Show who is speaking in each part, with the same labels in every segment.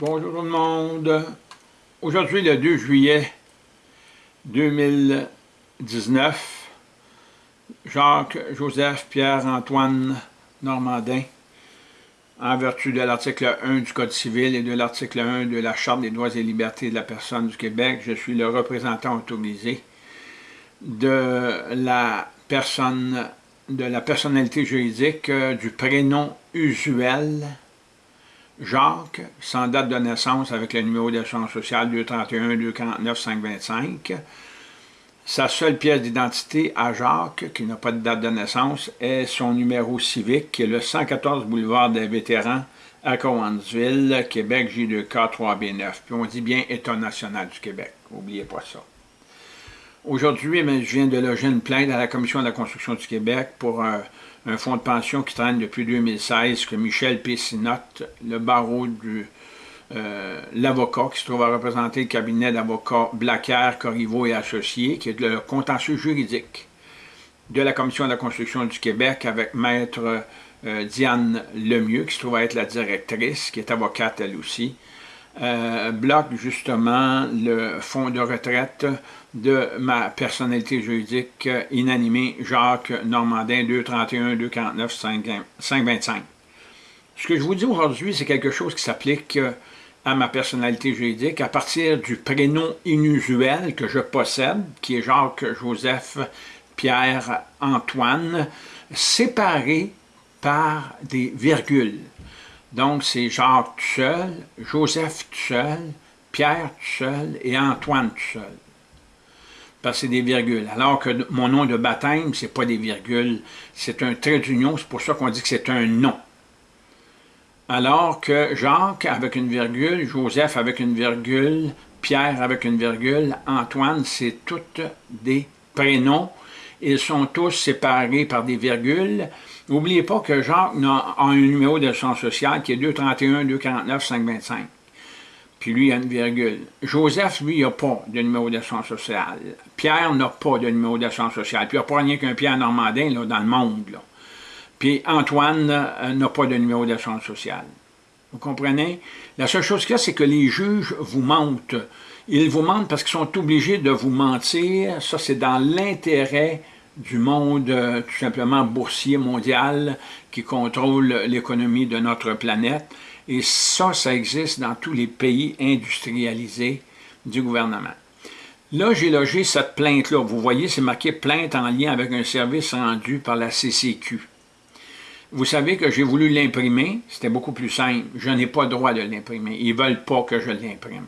Speaker 1: Bonjour tout le monde. Aujourd'hui, le 2 juillet 2019, Jacques, Joseph, Pierre-Antoine Normandin, en vertu de l'article 1 du Code civil et de l'article 1 de la Charte des droits et libertés de la personne du Québec, je suis le représentant autorisé de la personne, de la personnalité juridique euh, du prénom usuel Jacques, sans date de naissance avec le numéro d'assurance sociale 231-249-525. Sa seule pièce d'identité à Jacques, qui n'a pas de date de naissance, est son numéro civique, qui est le 114 boulevard des vétérans à Cowansville, Québec, J2K 3B9. Puis on dit bien État national du Québec, n'oubliez pas ça. Aujourd'hui, je viens de loger une plainte à la Commission de la construction du Québec pour euh, un fonds de pension qui traîne depuis 2016, que Michel Pessinotte, le barreau du euh, l'avocat qui se trouve à représenter le cabinet d'avocats Blacker, Corriveau et Associés, qui est le contentieux juridique de la Commission de la construction du Québec avec maître euh, Diane Lemieux, qui se trouve à être la directrice, qui est avocate elle aussi, euh, bloque justement le fonds de retraite de ma personnalité juridique inanimée Jacques Normandin 231 249 525. Ce que je vous dis aujourd'hui, c'est quelque chose qui s'applique à ma personnalité juridique à partir du prénom inusuel que je possède, qui est Jacques Joseph Pierre Antoine, séparé par des virgules. Donc, c'est Jacques tout seul, Joseph tout seul, Pierre tout seul et Antoine tout seul. Parce que c'est des virgules. Alors que mon nom de baptême, c'est pas des virgules, c'est un trait d'union, c'est pour ça qu'on dit que c'est un nom. Alors que Jacques avec une virgule, Joseph avec une virgule, Pierre avec une virgule, Antoine, c'est toutes des prénoms. Ils sont tous séparés par des virgules. N'oubliez pas que Jacques a un numéro de son social qui est 231 249 525. Puis lui, il a une virgule. Joseph, lui, il n'a pas de numéro de son social. Pierre n'a pas de numéro de son social. Puis il n'y a pas rien qu'un Pierre Normandin là, dans le monde. Puis Antoine euh, n'a pas de numéro d'assurance sociale. Vous comprenez? La seule chose qu'il y a, c'est que les juges vous mentent. Ils vous mentent parce qu'ils sont obligés de vous mentir. Ça, c'est dans l'intérêt du monde euh, tout simplement boursier mondial qui contrôle l'économie de notre planète. Et ça, ça existe dans tous les pays industrialisés du gouvernement. Là, j'ai logé cette plainte-là. Vous voyez, c'est marqué « plainte en lien avec un service rendu par la CCQ ». Vous savez que j'ai voulu l'imprimer, c'était beaucoup plus simple. Je n'ai pas le droit de l'imprimer. Ils ne veulent pas que je l'imprime.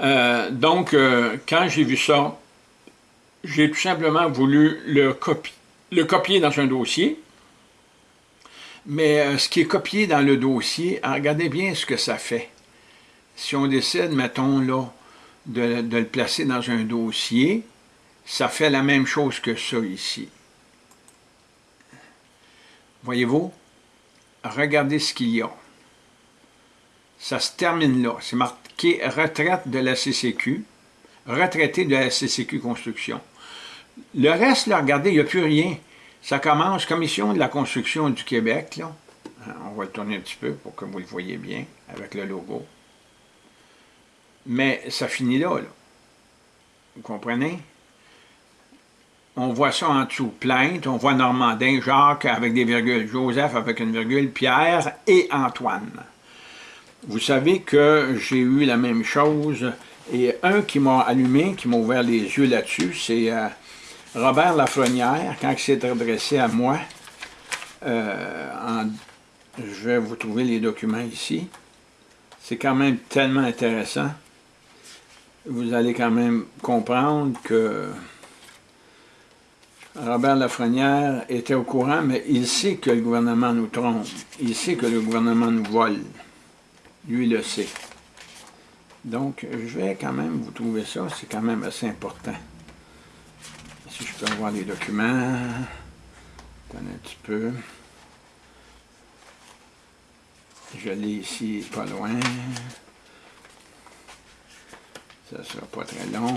Speaker 1: Euh, donc, euh, quand j'ai vu ça, j'ai tout simplement voulu le, copier dans un dossier. Mais euh, ce qui est copié dans le dossier, regardez bien ce que ça fait. Si on décide, mettons, là, de, de le placer dans un dossier, ça fait la même chose que ça ici. Voyez-vous? Regardez ce qu'il y a. Ça se termine là. C'est marqué « Retraite de la CCQ »,« Retraité de la CCQ Construction ». Le reste, là, regardez, il n'y a plus rien. Ça commence « Commission de la construction du Québec », là. Hein, on va le tourner un petit peu pour que vous le voyez bien, avec le logo. Mais ça finit là, là. Vous comprenez? on voit ça en dessous, plainte, on voit Normandin, Jacques avec des virgules, Joseph avec une virgule, Pierre et Antoine. Vous savez que j'ai eu la même chose, et un qui m'a allumé, qui m'a ouvert les yeux là-dessus, c'est euh, Robert Lafrenière, quand il s'est adressé à moi, euh, je vais vous trouver les documents ici, c'est quand même tellement intéressant, vous allez quand même comprendre que Robert Lafrenière était au courant, mais il sait que le gouvernement nous trompe. Il sait que le gouvernement nous vole. Lui, le sait. Donc, je vais quand même vous trouver ça. C'est quand même assez important. Si je peux avoir les documents. Attendez un petit peu. Je l'ai ici, pas loin. Ça sera pas très long.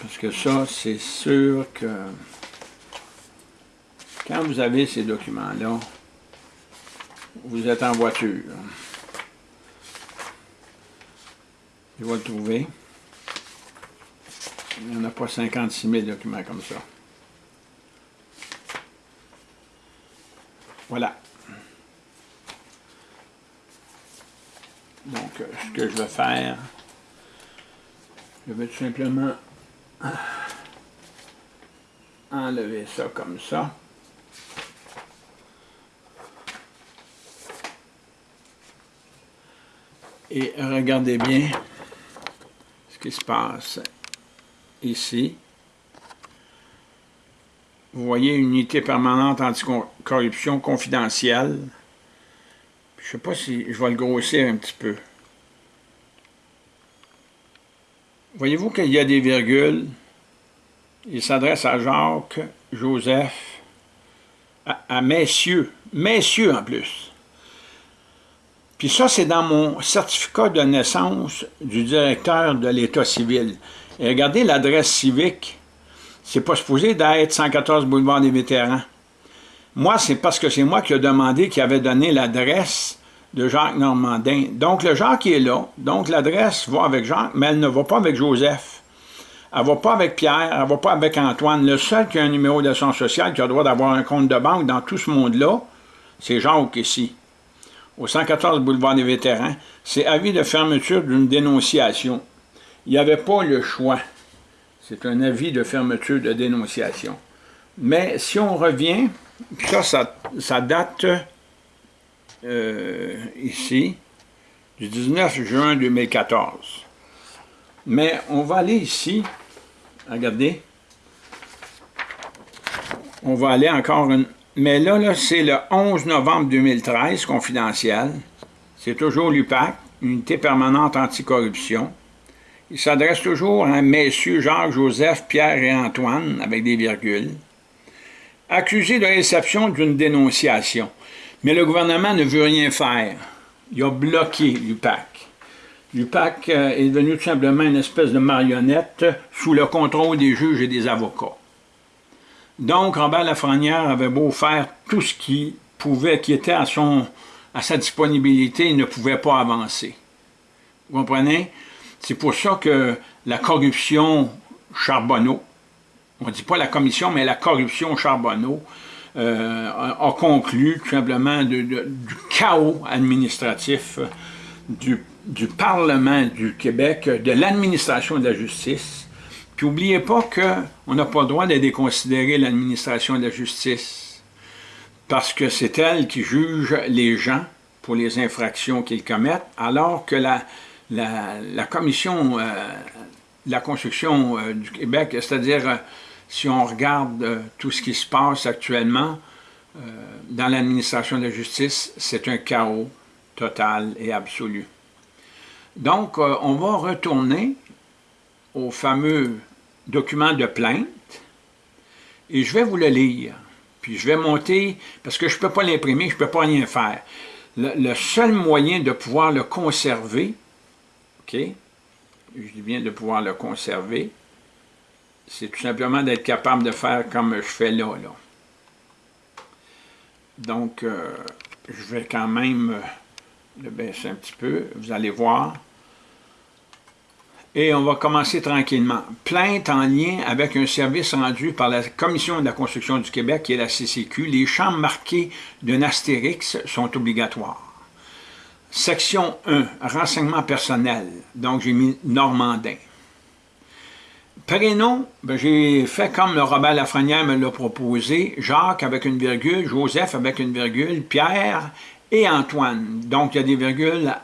Speaker 1: Parce que ça, c'est sûr que Quand vous avez ces documents-là, vous êtes en voiture. Je vais le trouver. Il n'y en a pas 56 000 documents comme ça. Voilà. Donc, euh, ce que je vais faire, je vais tout simplement enlever ça comme ça. Et regardez bien ce qui se passe ici. Vous voyez unité permanente anticorruption confidentielle. Je ne sais pas si je vais le grossir un petit peu. Voyez-vous qu'il y a des virgules? Il s'adresse à Jacques, Joseph, à, à messieurs, messieurs en plus. Puis ça, c'est dans mon certificat de naissance du directeur de l'État civil. Et regardez l'adresse civique. C'est pas supposé d'être 114 boulevard des vétérans. Moi, c'est parce que c'est moi qui ai demandé qui avait donné l'adresse de Jacques Normandin. Donc, le Jacques est là. Donc, l'adresse va avec Jacques, mais elle ne va pas avec Joseph. Elle ne va pas avec Pierre, elle ne va pas avec Antoine. Le seul qui a un numéro d'assurance sociale, qui a le droit d'avoir un compte de banque dans tout ce monde-là, c'est Jacques ici au 114 boulevard des Vétérans, c'est avis de fermeture d'une dénonciation. Il n'y avait pas le choix. C'est un avis de fermeture de dénonciation. Mais si on revient, ça, ça, date euh, ici du 19 juin 2014. Mais on va aller ici, regardez, on va aller encore une, mais là, c'est le 11 novembre 2013, confidentiel. C'est toujours l'UPAC, Unité permanente anticorruption. Il s'adresse toujours à messieurs Jacques, Joseph, Pierre et Antoine, avec des virgules, accusés de réception d'une dénonciation. Mais le gouvernement ne veut rien faire. Il a bloqué l'UPAC. L'UPAC euh, est devenu tout simplement une espèce de marionnette sous le contrôle des juges et des avocats. Donc, Robert Lafrenière avait beau faire tout ce qui pouvait, qui était à, sa disponibilité, il ne pouvait pas avancer. Vous comprenez? C'est pour ça que la corruption Charbonneau, on ne dit pas la commission, mais la corruption Charbonneau, euh, a, conclu tout simplement du chaos administratif du, du Parlement du Québec, de l'administration de la justice, puis n'oubliez pas qu'on n'a pas le droit de déconsidérer l'administration de la justice, parce que c'est elle qui juge les gens pour les infractions qu'ils commettent, alors que la, la, commission euh, la construction euh, du Québec, c'est-à-dire euh, si on regarde tout ce qui se passe actuellement dans l'administration de la justice, c'est un chaos total et absolu. Donc, on va retourner au fameux document de plainte et je vais vous le lire. Puis je vais monter, parce que je ne peux pas l'imprimer, je ne peux pas rien faire. Le, seul moyen de pouvoir le conserver, OK, je dis bien de pouvoir le conserver, c'est tout simplement d'être capable de faire comme je fais là. Donc, euh, je vais quand même le baisser un petit peu, vous allez voir. Et on va commencer tranquillement. Plainte en lien avec un service rendu par la Commission de la construction du Québec, qui est la CCQ. Les champs marqués d'un astérix sont obligatoires. Section 1, renseignement personnel. Donc, j'ai mis Normandin. Prénom, ben, j'ai fait comme le Robert Lafrenière me l'a proposé, Jacques avec une virgule, Joseph avec une virgule, Pierre et Antoine. Donc, il y a des virgules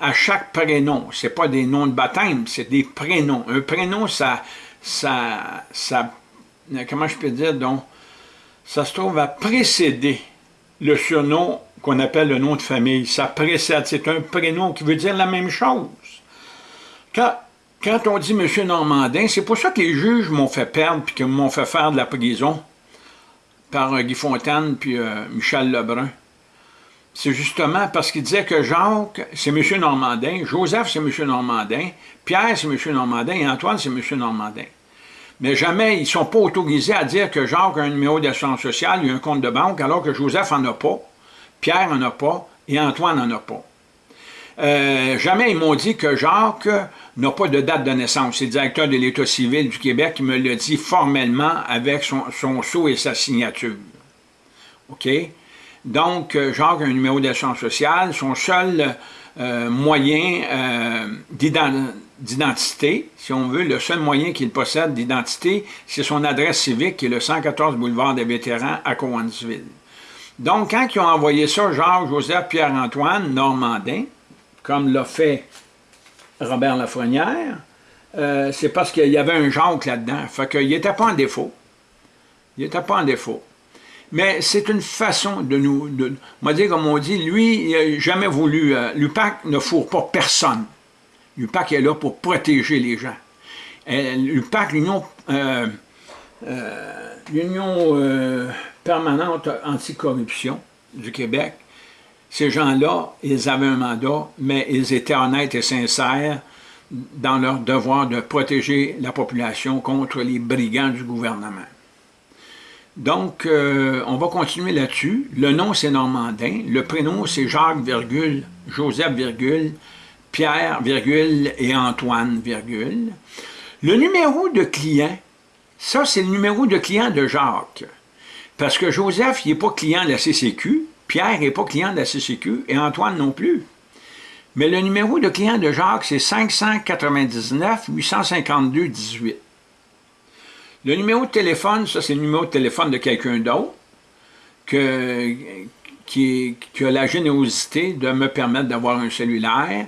Speaker 1: à chaque prénom. Ce pas des noms de baptême, c'est des prénoms. Un prénom, ça, ça, ça, comment je peux dire, donc, ça se trouve à précéder le surnom qu'on appelle le nom de famille. Ça précède, c'est un prénom qui veut dire la même chose. Quand, quand on dit M. Normandin, c'est pour ça que les juges m'ont fait perdre puis qu'ils m'ont fait faire de la prison par euh, Guy Fontaine puis euh, Michel Lebrun c'est justement parce qu'il disait que Jacques, c'est M. Normandin, Joseph, c'est M. Normandin, Pierre, c'est M. Normandin, et Antoine, c'est M. Normandin. Mais jamais, ils ne sont pas autorisés à dire que Jacques a un numéro d'assurance sociale, il a un compte de banque, alors que Joseph n'en a pas, Pierre n'en a pas et Antoine n'en a pas. Euh, jamais ils m'ont dit que Jacques n'a pas de date de naissance. C'est le directeur de l'État civil du Québec qui me l'a dit formellement avec son, son sceau et sa signature. OK? Donc, euh, Jacques a un numéro d'assurance sociale. Son seul euh, moyen euh, d'identité, si on veut, le seul moyen qu'il possède d'identité, c'est son adresse civique, qui est le 114 boulevard des vétérans à Cowansville. Donc, quand ils ont envoyé ça, Jacques, Joseph, Pierre-Antoine, Normandin, comme l'a fait Robert Lafrenière, euh, c'est parce qu'il y avait un Jacques là-dedans. Fait qu'il n'était pas en défaut. Il n'était pas en défaut. Mais c'est une façon de nous... De, moi, dire comme on dit, lui, il n'a jamais voulu... Euh, L'UPAC ne fourre pas personne. L'UPAC est là pour protéger les gens. Euh, L'UPAC, l'Union euh, l'Union permanente anticorruption du Québec, ces gens-là, ils avaient un mandat, mais ils étaient honnêtes et sincères dans leur devoir de protéger la population contre les brigands du gouvernement. Donc, euh, on va continuer là-dessus. Le nom, c'est Normandin. Le prénom, c'est Jacques, virgule, Joseph, virgule, Pierre, virgule, et Antoine, virgule. Le numéro de client, ça, c'est le numéro de client de Jacques. Parce que Joseph, il n'est pas client de la CCQ, Pierre n'est pas client de la CCQ et Antoine non plus. Mais le numéro de client de Jacques, c'est 599 852 18. Le numéro de téléphone, ça c'est le numéro de téléphone de quelqu'un d'autre qui, a la générosité de me permettre d'avoir un cellulaire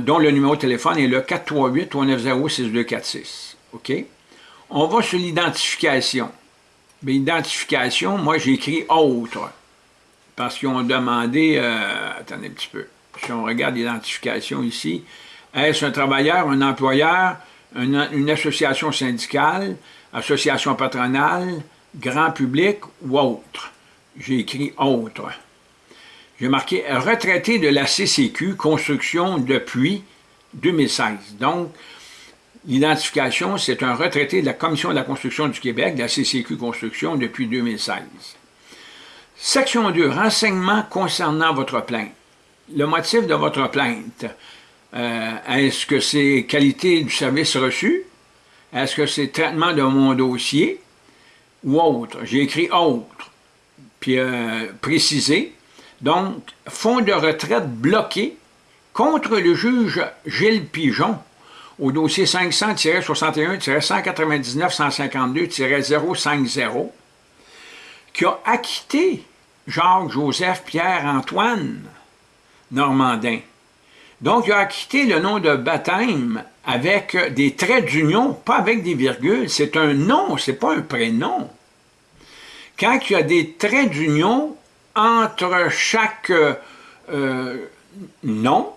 Speaker 1: dont le numéro de téléphone est le 438-390-6246. OK? On va sur l'identification. L'identification, moi j'ai écrit « autre » parce qu'ils ont demandé, euh, attendez un petit peu, si on regarde l'identification ici, est-ce un travailleur, un employeur, une, association syndicale, association patronale, grand public ou autre? J'ai écrit « autre ». J'ai marqué « retraité de la CCQ, construction depuis 2016 ». Donc, l'identification, c'est un retraité de la Commission de la construction du Québec, de la CCQ Construction, depuis 2016. Section 2, renseignements concernant votre plainte. Le motif de votre plainte, euh, est-ce que c'est qualité du service reçu? Est-ce que c'est traitement de mon dossier? Ou autre? J'ai écrit autre, puis euh, précisé. Donc, fonds de retraite bloqué contre le juge Gilles Pigeon au dossier 500-61-199-152-050 qui a acquitté Jacques, Joseph, Pierre, Antoine Normandin. Donc, il a acquitté le nom de baptême avec des traits d'union, pas avec des virgules. C'est un nom, c'est pas un prénom. Quand il y a des traits d'union entre chaque euh, nom,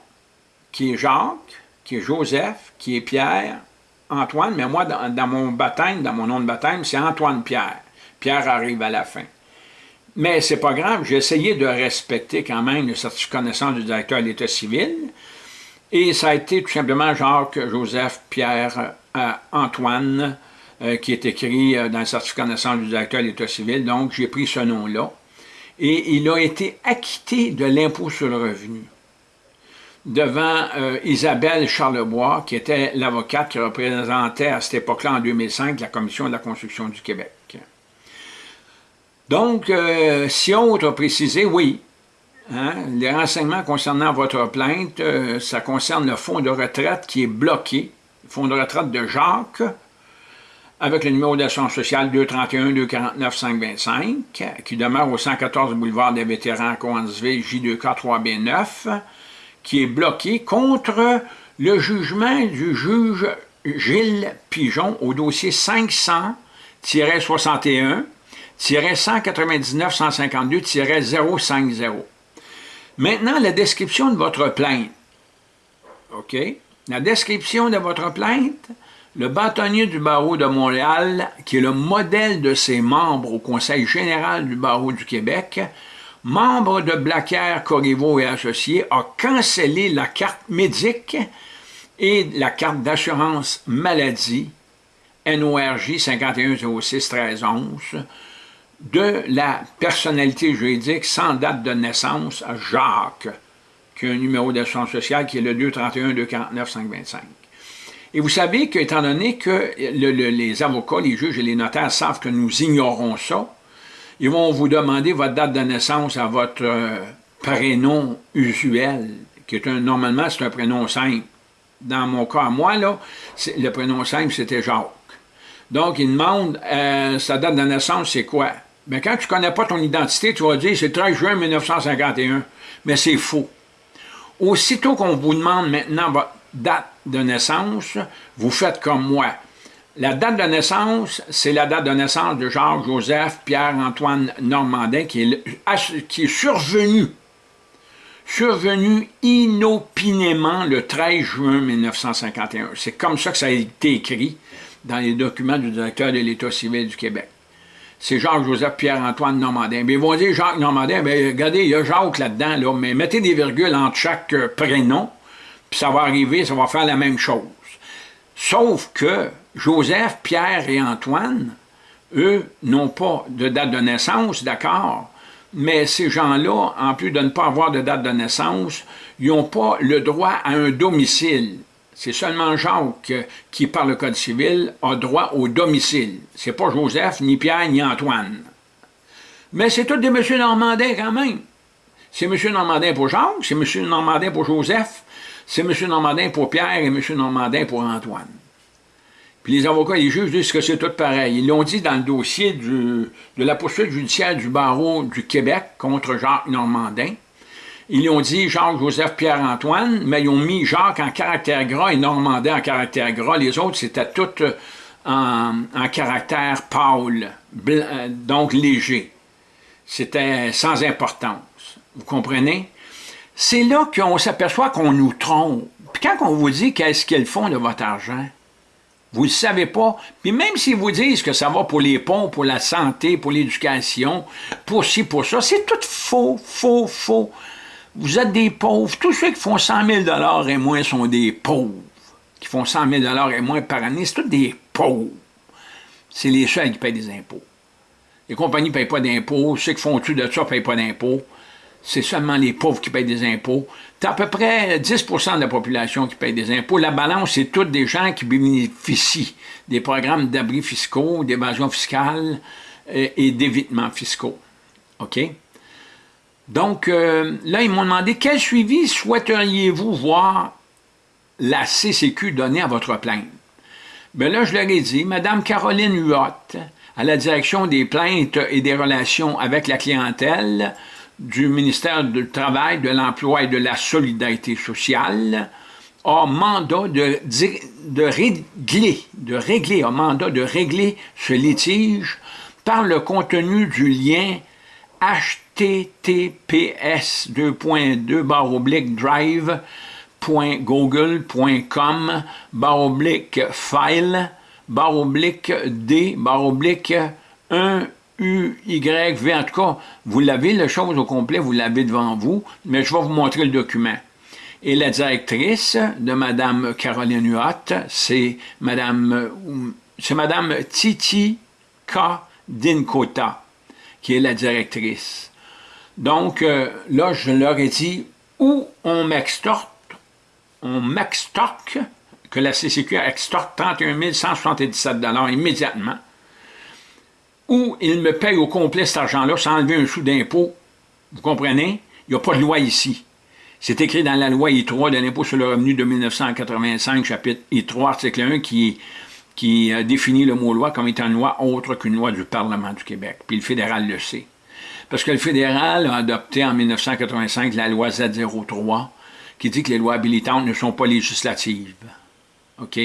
Speaker 1: qui est Jacques, qui est Joseph, qui est Pierre, Antoine, mais moi, dans, mon baptême, dans mon nom de baptême, c'est Antoine-Pierre. Pierre arrive à la fin. Mais c'est pas grave, j'ai essayé de respecter quand même le certificat de connaissance du directeur de l'État civil, et ça a été tout simplement Jacques, Joseph, Pierre, euh, Antoine, euh, qui est écrit euh, dans le certificat de connaissance du directeur de l'État civil, donc j'ai pris ce nom-là, et il a été acquitté de l'impôt sur le revenu devant Isabelle Charlebois, qui était l'avocate qui représentait à cette époque-là, en 2005, la Commission de la construction du Québec. Donc, euh, si autre a précisé, oui, hein, les renseignements concernant votre plainte, euh, ça concerne le fonds de retraite qui est bloqué, le fonds de retraite de Jacques, avec le numéro d'assurance sociale 231-249-525, qui demeure au 114 boulevard des vétérans à Coansville, J2K3B9, qui est bloqué contre le jugement du juge Gilles Pigeon au dossier 500-61 199-152-050. Maintenant, la description de votre plainte. OK? La description de votre plainte, le bâtonnier du barreau de Montréal, qui est le modèle de ses membres au Conseil général du barreau du Québec, membre de Blacker, Corriveau et Associés, a cancellé la carte médique et la carte d'assurance maladie NORJ 5106 1311 de la personnalité juridique sans date de naissance, Jacques, qui a un numéro d'assurance sociale qui est le 231 249 525. Et vous savez qu'étant donné que les avocats, les juges et les notaires savent que nous ignorons ça, ils vont vous demander votre date de naissance à votre euh, prénom usuel, qui est un, normalement, c'est un prénom simple. Dans mon cas, moi, le prénom simple, c'était Jacques. Donc, ils demandent, euh, sa date de naissance, c'est quoi? Bien, quand tu ne connais pas ton identité, tu vas dire, c'est 13 juin 1951. Mais c'est faux. Aussitôt qu'on vous demande maintenant votre date de naissance, vous faites comme moi. La date de naissance, c'est la date de naissance de Jacques Joseph Pierre-Antoine Normandin qui est, qui est survenu, survenu inopinément le 13 juin 1951. C'est comme ça que ça a été écrit dans les documents du directeur de l'État civil du Québec. C'est Jacques-Joseph Pierre-Antoine Normandin. Mais ils vont dire Jacques Normandin, bien, regardez, il y a Jacques là-dedans, là, mais mettez des virgules entre chaque euh, prénom, puis ça va arriver, ça va faire la même chose. Sauf que Joseph, Pierre et Antoine, eux, n'ont pas de date de naissance, d'accord, mais ces gens-là, en plus de ne pas avoir de date de naissance, ils n'ont pas le droit à un domicile. C'est seulement Jacques qui, par le Code civil, a droit au domicile. C'est pas Joseph, ni Pierre, ni Antoine. Mais c'est tous des M. Normandin quand même. C'est M. Normandin pour Jacques, c'est M. Normandin pour Joseph, c'est M. Normandin pour Pierre et M. Normandin pour Antoine. Puis les avocats et les juges disent que c'est tout pareil. Ils l'ont dit dans le dossier de la poursuite judiciaire du barreau du Québec contre Jacques Normandin. Ils ont dit Jacques-Joseph Pierre-Antoine, mais ils ont mis Jacques en caractère gras et Normandin en caractère gras. Les autres, c'était tout euh, en, caractère pâle, euh, donc léger. C'était sans importance. Vous comprenez? C'est là qu'on s'aperçoit qu'on nous trompe. Puis quand on vous dit qu'est-ce qu'ils font de votre argent, vous ne le savez pas. Puis même s'ils vous disent que ça va pour les ponts, pour la santé, pour l'éducation, pour ci, pour ça, c'est tout faux, faux, faux. Vous êtes des pauvres. Tous ceux qui font 100 000 et moins sont des pauvres. Qui font 100 000 et moins par année, c'est tous des pauvres. C'est les seuls qui payent des impôts. Les compagnies ne payent pas d'impôts. Ceux qui font tout de ça ne payent pas d'impôts. C'est seulement les pauvres qui payent des impôts. C'est à peu près 10% de la population qui paye des impôts. La balance, c'est toutes des gens qui bénéficient des programmes d'abris fiscaux, d'évasion fiscale euh, et d'évitement fiscaux. OK? Donc, euh, là, ils m'ont demandé quel suivi souhaiteriez-vous voir la CCQ donner à votre plainte? Bien là, je leur ai dit, Madame Caroline Huot, à la direction des plaintes et des relations avec la clientèle du ministère du Travail, de l'Emploi et de la Solidarité sociale, a mandat de, régler, de régler, a mandat de régler ce litige par le contenu du lien https drive.google.com baroblique file baroblique d baroblique 1 U, Y, V, en tout cas, vous l'avez, la chose au complet, vous l'avez devant vous, mais je vais vous montrer le document. Et la directrice de Mme Caroline Huot, c'est Mme, c'est Mme Titi K. Dinkota qui est la directrice. Donc, euh, là, je leur ai dit où on m'extorte, on m'extorque, que la CCQ extorte 31 177 immédiatement, ou ils me payent au complet cet argent-là sans enlever un sou d'impôt. Vous comprenez? Il n'y a pas de loi ici. C'est écrit dans la loi I3 de l'impôt sur le revenu de 1985, chapitre I3, article 1, qui qui définit le mot loi comme étant une loi autre qu'une loi du Parlement du Québec. Puis le fédéral le sait. Parce que le fédéral a adopté en 1985 la loi Z03 qui dit que les lois habilitantes ne sont pas législatives. OK?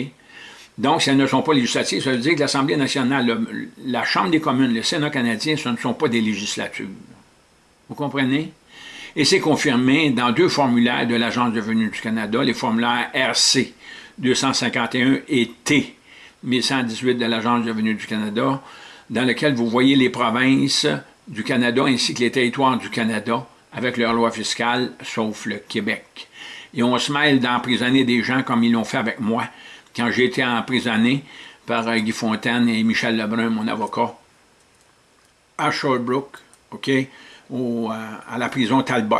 Speaker 1: Donc, si elles ne sont pas législatives, ça veut dire que l'Assemblée nationale, la Chambre des communes, le Sénat canadien, ce ne sont pas des législatures. Vous comprenez? Et c'est confirmé dans deux formulaires de l'Agence de venue du Canada, les formulaires RC 251 et T 1118 de l'Agence de revenus du Canada, dans lequel vous voyez les provinces du Canada ainsi que les territoires du Canada avec leur loi fiscale, sauf le Québec. Et on se mêle d'emprisonner des gens comme ils l'ont fait avec moi. Quand j'ai été emprisonné, par euh, Guy Fontaine et Michel Lebrun, mon avocat, à Sherbrooke, OK, au, à la prison Talbot.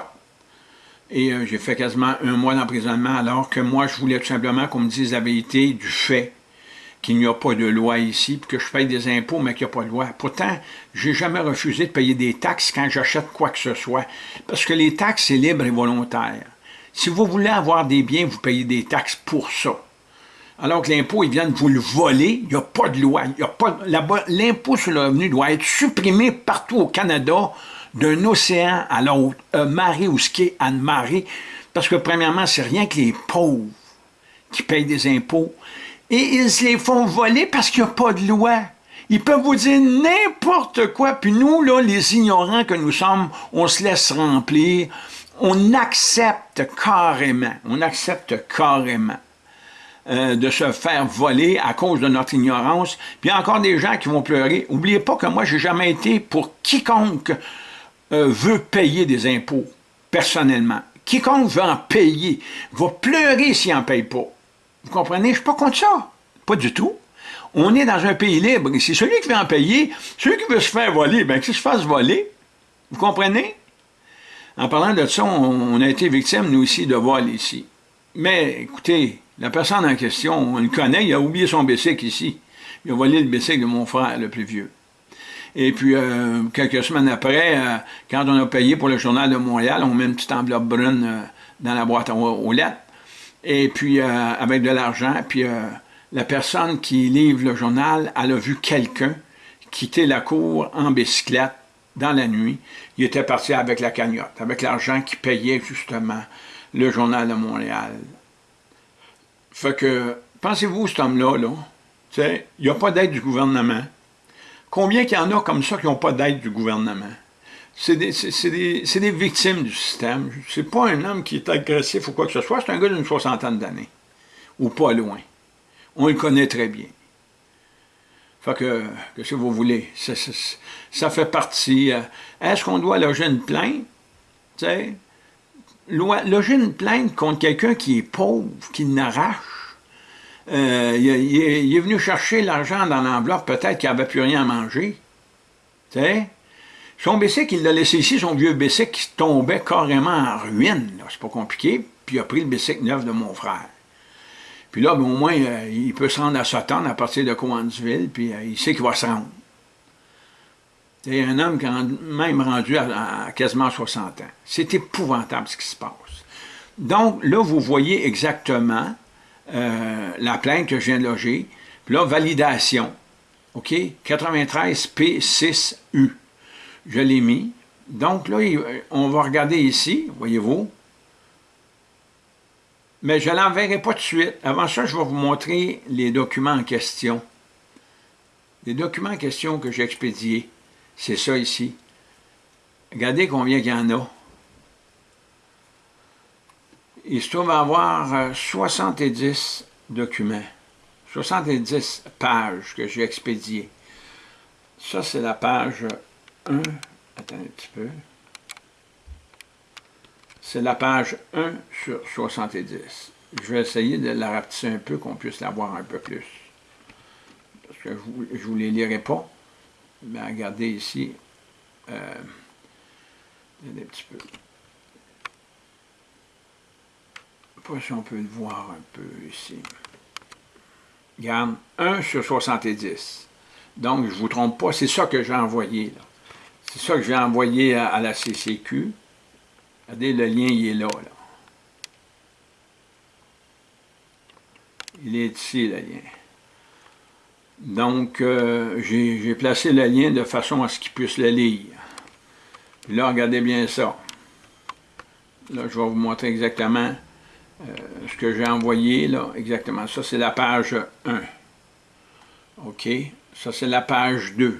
Speaker 1: Et j'ai fait quasiment un mois d'emprisonnement alors que moi, je voulais tout simplement qu'on me dise la vérité du fait qu'il n'y a pas de loi ici, puis que je paye des impôts, mais qu'il n'y a pas de loi. Pourtant, j'ai jamais refusé de payer des taxes quand j'achète quoi que ce soit, parce que les taxes, c'est libre et volontaire. Si vous voulez avoir des biens, vous payez des taxes pour ça. Alors que l'impôt, il vient de vous le voler, il n'y a pas de loi. L'impôt sur le revenu doit être supprimé partout au Canada, d'un océan à l'autre, un marée ou ski à marée, parce que premièrement, c'est rien que les pauvres qui payent des impôts et ils se les font voler parce qu'il n'y a pas de loi. Ils peuvent vous dire n'importe quoi, puis nous, là, les ignorants que nous sommes, on se laisse remplir, on accepte carrément, on accepte carrément euh, de se faire voler à cause de notre ignorance. Puis il y a encore des gens qui vont pleurer. N'oubliez pas que moi, j'ai jamais été pour quiconque euh, veut payer des impôts, personnellement. Quiconque veut en payer va pleurer s'il n'en paye pas. Vous comprenez? Je ne suis pas contre ça. Pas du tout. On est dans un pays libre. C'est celui qui veut en payer, celui qui veut se faire voler, bien qu'il se fasse voler. Vous comprenez? En parlant de ça, on, a été victime, nous aussi, de vol ici. Mais, écoutez, la personne en question, on le connaît, il a oublié son bicycle ici. Il a volé le bicycle de mon frère, le plus vieux. Et puis, euh, quelques semaines après, euh, quand on a payé pour le Journal de Montréal, on met une petite enveloppe brune euh, dans la boîte aux lettres et puis euh, avec de l'argent, puis euh, la personne qui livre le journal, elle a vu quelqu'un quitter la cour en bicyclette dans la nuit. Il était parti avec la cagnotte, avec l'argent qui payait justement le journal de Montréal. Fait que, pensez-vous, cet homme-là, là, il n'y a pas d'aide du gouvernement? Combien qu'il y en a comme ça qui n'ont pas d'aide du gouvernement? C'est des, victimes du système. C'est pas un homme qui est agressif ou quoi que ce soit, c'est un gars d'une soixantaine d'années, ou pas loin. On le connaît très bien. Fait que, que si vous voulez, ça, fait partie. Euh, est-ce qu'on doit loger une plainte? sais, loger une plainte contre quelqu'un qui est pauvre, qui n'arrache. Euh, il, est venu chercher l'argent dans l'enveloppe, peut-être qu'il n'avait plus rien à manger. Tu sais? Son bicycle, il l'a laissé ici, son vieux bicycle qui tombait carrément en ruine. C'est pas compliqué. Puis il a pris le bicycle neuf de mon frère. Puis là, ben, au moins, euh, il peut se rendre à Sutton à partir de Cowansville, puis euh, il sait qu'il va se rendre. C'est un homme qui est même rendu à, quasiment 60 ans. C'est épouvantable ce qui se passe. Donc, là, vous voyez exactement euh, la plainte que je viens de loger. Puis là, validation. OK? 93 P6U je l'ai mis. Donc là, on va regarder ici, voyez-vous. Mais je ne l'enverrai pas tout de suite. Avant ça, je vais vous montrer les documents en question. Les documents en question que j'ai expédiés, c'est ça ici. Regardez combien il y en a. Il se trouve avoir 70 euh, documents, 70 pages que j'ai expédiées. Ça, c'est la page 1, attends un petit peu, c'est la page 1 sur 70. Je vais essayer de la rapetisser un peu, qu'on puisse la voir un peu plus. Parce que je ne vous les lirai pas. Mais regardez ici, euh, un petit peu. Pas si on peut le voir un peu ici. Regarde, 1 sur 70. Donc, je ne vous trompe pas, c'est ça que j'ai envoyé. Là. C'est ça que je vais envoyer à, la CCQ. Regardez, le lien, il est là, Il est ici, le lien. Donc, euh, j'ai placé le lien de façon à ce qu'il puisse le lire. Puis là, regardez bien ça. Là, je vais vous montrer exactement euh, ce que j'ai envoyé, là, exactement. Ça, c'est la page 1. OK? Ça, c'est la page 2.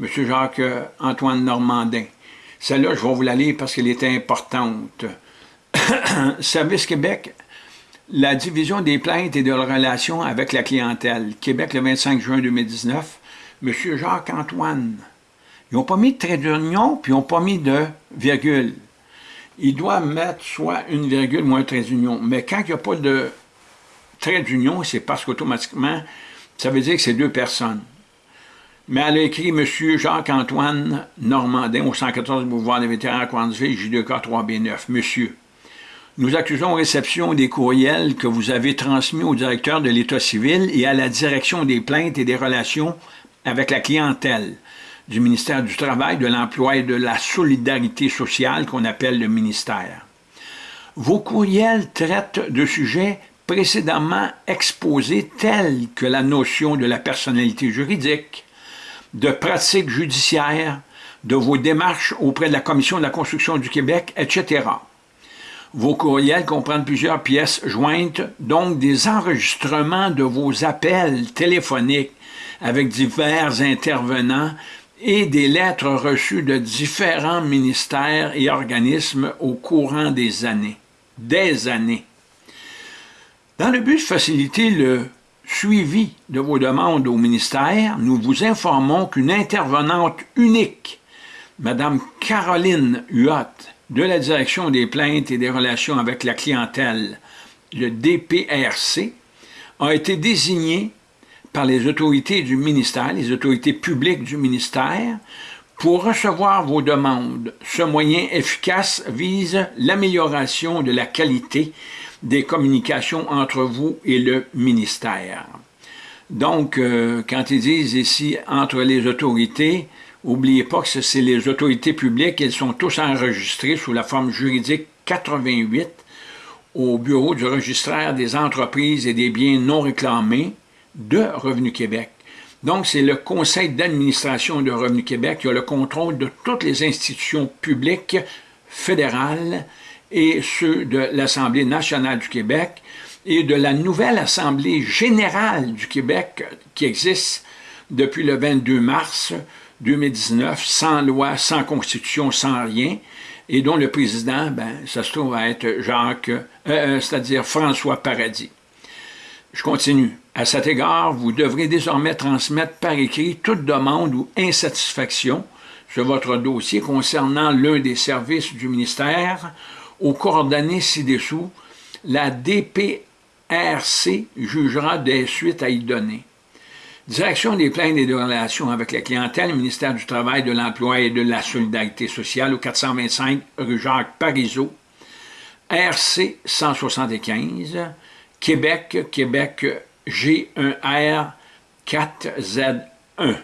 Speaker 1: M. Jacques-Antoine Normandin. Celle-là, je vais vous la lire parce qu'elle est importante. Service Québec, la division des plaintes et de relations avec la clientèle. Québec, le 25 juin 2019. M. Jacques-Antoine. Ils n'ont pas mis de trait d'union, puis ils n'ont pas mis de virgule. Ils doivent mettre soit une virgule ou un trait d'union. Mais quand il n'y a pas de trait d'union, c'est parce qu'automatiquement, Ça veut dire que c'est deux personnes. Mais elle a écrit M. Jacques-Antoine Normandin au 114 Boulevard des Vétérans à Coinsville, J2K 3B9. Monsieur, nous accusons réception des courriels que vous avez transmis au directeur de l'État civil et à la direction des plaintes et des relations avec la clientèle du ministère du Travail, de l'Emploi et de la Solidarité sociale qu'on appelle le ministère. Vos courriels traitent de sujets précédemment exposés tels que la notion de la personnalité juridique, de pratiques judiciaires, de vos démarches auprès de la Commission de la construction du Québec, etc. Vos courriels comprennent plusieurs pièces jointes, donc des enregistrements de vos appels téléphoniques avec divers intervenants et des lettres reçues de différents ministères et organismes au courant des années. Des années. Dans le but de faciliter le suivi de vos demandes au ministère, nous vous informons qu'une intervenante unique, Mme Caroline Huot, de la Direction des plaintes et des relations avec la clientèle, le DPRC, a été désignée par les autorités du ministère, les autorités publiques du ministère, pour recevoir vos demandes. Ce moyen efficace vise l'amélioration de la qualité des communications entre vous et le ministère. Donc, euh, quand ils disent ici « entre les autorités », n'oubliez pas que c'est les autorités publiques, elles sont tous enregistrées sous la forme juridique 88 au bureau du registraire des entreprises et des biens non réclamés, de Revenu Québec. Donc, c'est le conseil d'administration de Revenu Québec qui a le contrôle de toutes les institutions publiques fédérales et ceux de l'Assemblée nationale du Québec et de la nouvelle Assemblée générale du Québec qui existe depuis le 22 mars 2019, sans loi, sans constitution, sans rien, et dont le président, ben, ça se trouve à être Jacques, euh, euh, c'est-à-dire François Paradis. Je continue. À cet égard, vous devrez désormais transmettre par écrit toute demande ou insatisfaction sur votre dossier concernant l'un des services du ministère aux coordonnées ci-dessous. La DPRC jugera des suites à y donner. Direction des plaintes et des relations avec la clientèle, ministère du Travail, de l'Emploi et de la Solidarité sociale au 425 rue Jacques Parizeau, RC 175, Québec, Québec G1R 4Z1.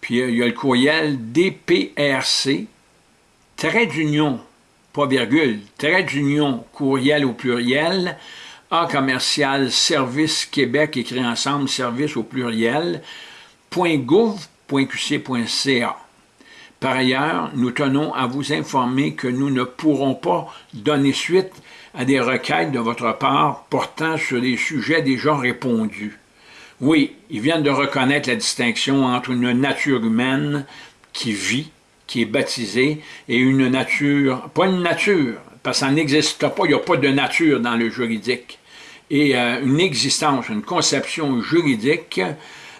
Speaker 1: Puis euh, il y a le courriel DPRC, trait d'union, pas virgule, trait d'union, courriel au pluriel, A commercial, service Québec, écrit ensemble, service au pluriel, .gouv.qc.ca. Par ailleurs, nous tenons à vous informer que nous ne pourrons pas donner suite à des requêtes de votre part portant sur des sujets déjà répondus. Oui, ils viennent de reconnaître la distinction entre une nature humaine qui vit, qui est baptisée, et une nature, pas une nature, parce que ça n'existe pas, il n'y a pas de nature dans le juridique, et euh, une existence, une conception juridique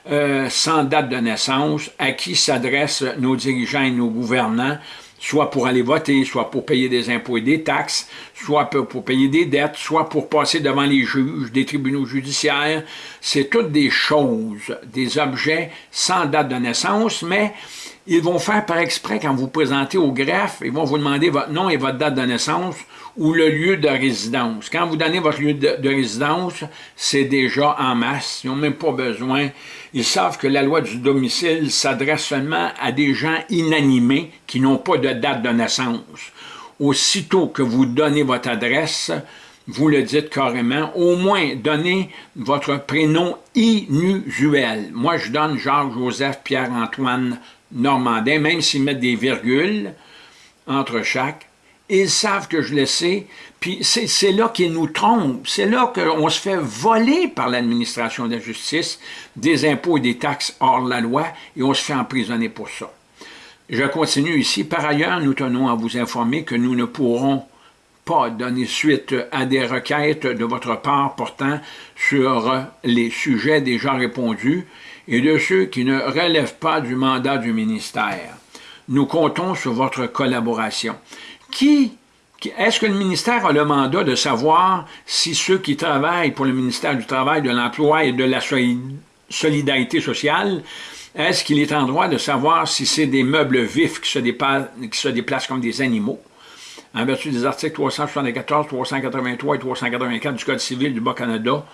Speaker 1: euh, sans date de naissance, à qui s'adressent nos dirigeants et nos gouvernants, soit pour aller voter, soit pour payer des impôts et des taxes, soit pour payer des dettes, soit pour passer devant les juges, des tribunaux judiciaires. C'est toutes des choses, des objets sans date de naissance, mais ils vont faire par exprès quand vous présentez au greffe, ils vont vous demander votre nom et votre date de naissance ou le lieu de résidence. Quand vous donnez votre lieu de, résidence, c'est déjà en masse. Ils n'ont même pas besoin. Ils savent que la loi du domicile s'adresse seulement à des gens inanimés qui n'ont pas de date de naissance. Aussitôt que vous donnez votre adresse, vous le dites carrément, au moins donnez votre prénom inusuel. Moi, je donne Jacques-Joseph Pierre-Antoine Normandin, même s'ils mettent des virgules entre chaque, ils savent que je le sais, puis c'est là qu'ils nous trompent, c'est là qu'on se fait voler par l'administration de la justice des impôts et des taxes hors la loi, et on se fait emprisonner pour ça. Je continue ici. Par ailleurs, nous tenons à vous informer que nous ne pourrons pas donner suite à des requêtes de votre part portant sur les sujets déjà répondus et de ceux qui ne relèvent pas du mandat du ministère. Nous comptons sur votre collaboration. Qui, est-ce que le ministère a le mandat de savoir si ceux qui travaillent pour le ministère du Travail, de l'Emploi et de la solidarité sociale, est-ce qu'il est en droit de savoir si c'est des meubles vifs qui se, qui se déplacent comme des animaux, en vertu des articles 374, 383 et 384 du Code civil du Bas-Canada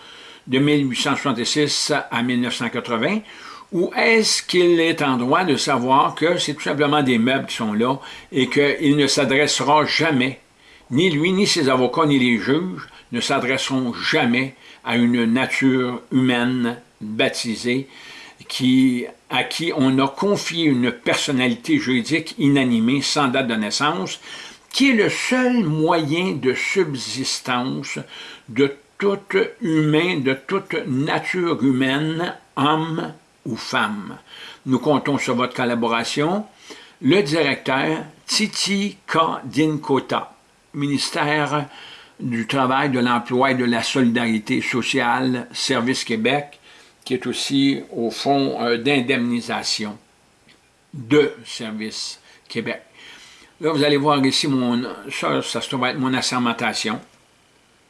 Speaker 1: de 1866 à 1980, ou est-ce qu'il est en droit de savoir que c'est tout simplement des meubles qui sont là et qu'il ne s'adressera jamais, ni lui, ni ses avocats, ni les juges, ne s'adresseront jamais à une nature humaine baptisée qui, à qui on a confié une personnalité juridique inanimée sans date de naissance, qui est le seul moyen de subsistance de tout humain, de toute nature humaine, homme ou femme. Nous comptons sur votre collaboration. Le directeur Titi Kadinkota, ministère du Travail, de l'Emploi et de la Solidarité sociale, Service Québec, qui est aussi au fonds euh, d'indemnisation de Service Québec. Là, vous allez voir ici, mon, ça, ça se trouve être mon assermentation.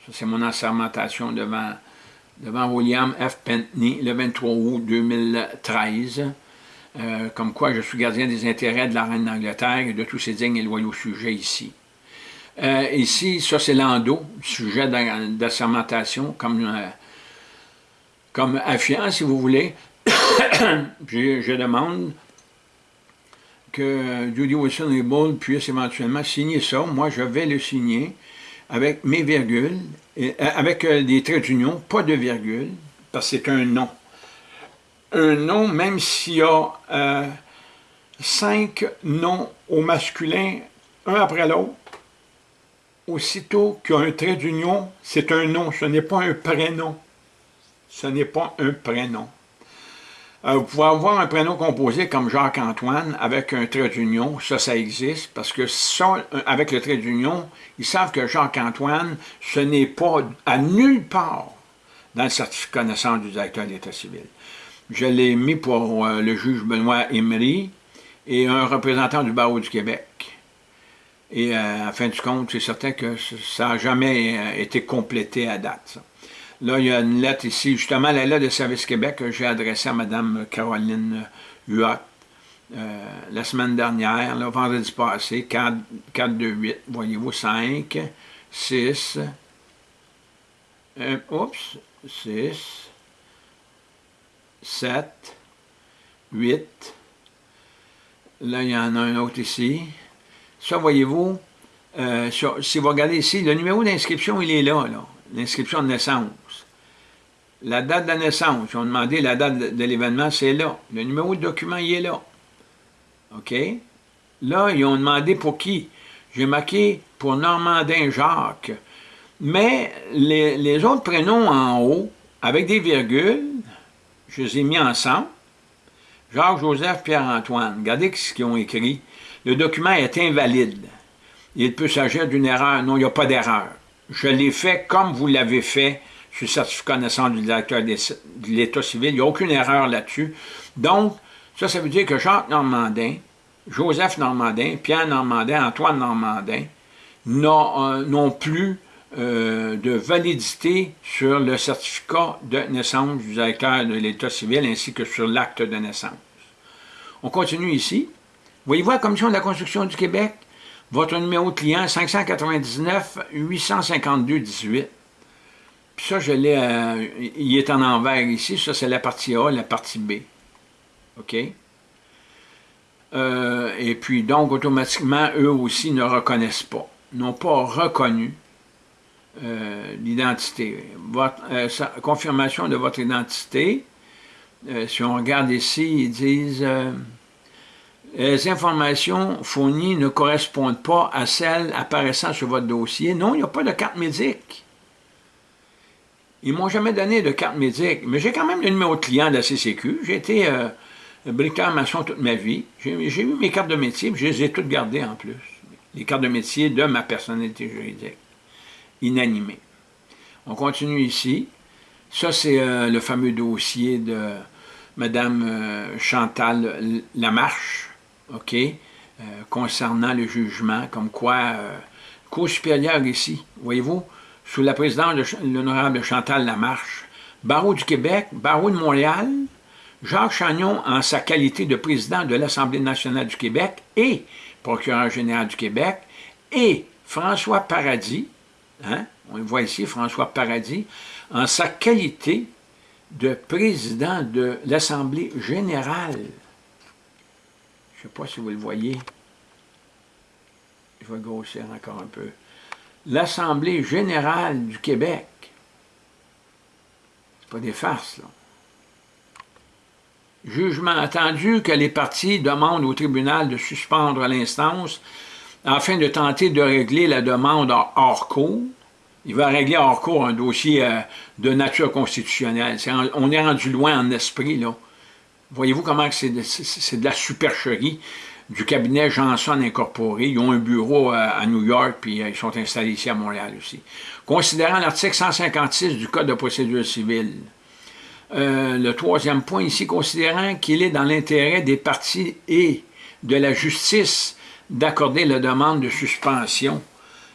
Speaker 1: Ça, c'est mon assermentation devant devant William F. Pentney le 23 août 2013, euh, comme quoi je suis gardien des intérêts de la reine d'Angleterre et de tous ses dignes et loyaux sujets ici. Euh, ici, ça c'est l'endo, sujet d'assermentation, comme, euh, comme affiant, si vous voulez. je, je, demande que Judy Wilson et Bull puissent éventuellement signer ça. Moi, je vais le signer avec mes virgules, euh, avec euh, des traits d'union, pas de virgule, parce que c'est un nom. Un nom, même s'il y a euh, cinq noms au masculin, un après l'autre, aussitôt qu'il y a un trait d'union, c'est un nom, ce n'est pas un prénom. Ce n'est pas un prénom. Euh, vous pouvez avoir un prénom composé comme Jacques-Antoine avec un trait d'union, ça, ça existe, parce que ça, avec le trait d'union, ils savent que Jacques-Antoine, ce n'est pas à nulle part dans le certificat de naissance du directeur d'État civil. Je l'ai mis pour euh, le juge Benoît Emery et un représentant du barreau du Québec. Et euh, à fin du compte, c'est certain que ça n'a jamais été complété à date. Là, il y a une lettre ici, justement, la lettre de Service Québec que j'ai adressée à Mme Caroline Huot euh, la semaine dernière, le vendredi passé, 4, 4 2, 8, voyez-vous, 5, 6, euh, oups, 6, 7, 8, là, il y en a un autre ici. Ça, voyez-vous, euh, si vous regardez ici, le numéro d'inscription, il est là, là. L'inscription de naissance. La date de naissance, ils ont demandé la date de, l'événement, c'est là. Le numéro de document, il est là. OK? Là, ils ont demandé pour qui? J'ai marqué pour Normandin Jacques. Mais les, autres prénoms en haut, avec des virgules, je les ai mis ensemble. Jacques, Joseph, Pierre-Antoine. Regardez ce qu'ils ont écrit. Le document est invalide. Il peut s'agir d'une erreur. Non, il n'y a pas d'erreur. Je l'ai fait comme vous l'avez fait sur le certificat de naissance du directeur de l'État civil. Il n'y a aucune erreur là-dessus. Donc, ça, ça veut dire que Jacques Normandin, Joseph Normandin, Pierre Normandin, Antoine Normandin n'ont euh, plus euh, de validité sur le certificat de naissance du directeur de l'État civil ainsi que sur l'acte de naissance. On continue ici. Voyez-vous la Commission de la construction du Québec votre numéro de client, 599-852-18. Puis ça, je l'ai, euh, il est en envers ici. Ça, c'est la partie A, la partie B. OK? Euh, et puis, donc, automatiquement, eux aussi ne reconnaissent pas, n'ont pas reconnu euh, l'identité. Votre confirmation de votre identité, si on regarde ici, ils disent les informations fournies ne correspondent pas à celles apparaissant sur votre dossier. Non, il n'y a pas de carte médic. Ils m'ont jamais donné de carte médic, mais j'ai quand même le numéro de client de la CCQ. J'ai été euh, bricoleur maçon toute ma vie. J'ai eu mes cartes de métier, je les ai toutes gardées en plus. Les cartes de métier de ma personnalité juridique, inanimée. On continue ici. Ça, c'est euh, le fameux dossier de Mme euh, Chantal Lamarche, OK, euh, concernant le jugement, comme quoi, Cour supérieure ici, voyez-vous, sous la présidence de l'honorable Chantal Lamarche, Barreau du Québec, Barreau de Montréal, Jacques Chagnon en sa qualité de président de l'Assemblée nationale du Québec et procureur général du Québec, et François Paradis, hein, on le voit ici, François Paradis, en sa qualité de président de l'Assemblée générale. Je ne sais pas si vous le voyez. Je vais grossir encore un peu. L'Assemblée générale du Québec. C'est pas des farces, là. Jugement attendu que les partis demandent au tribunal de suspendre l'instance afin de tenter de régler la demande hors cours. Il va régler hors cours un dossier euh, de nature constitutionnelle. on est rendu loin en esprit, là. Voyez-vous comment c'est de, de, la supercherie? Du cabinet Janson Incorporé. Ils ont un bureau à New York, puis euh, ils sont installés ici à Montréal aussi. Considérant l'article 156 du Code de procédure civile, euh, le troisième point ici, considérant qu'il est dans l'intérêt des partis et de la justice d'accorder la demande de suspension.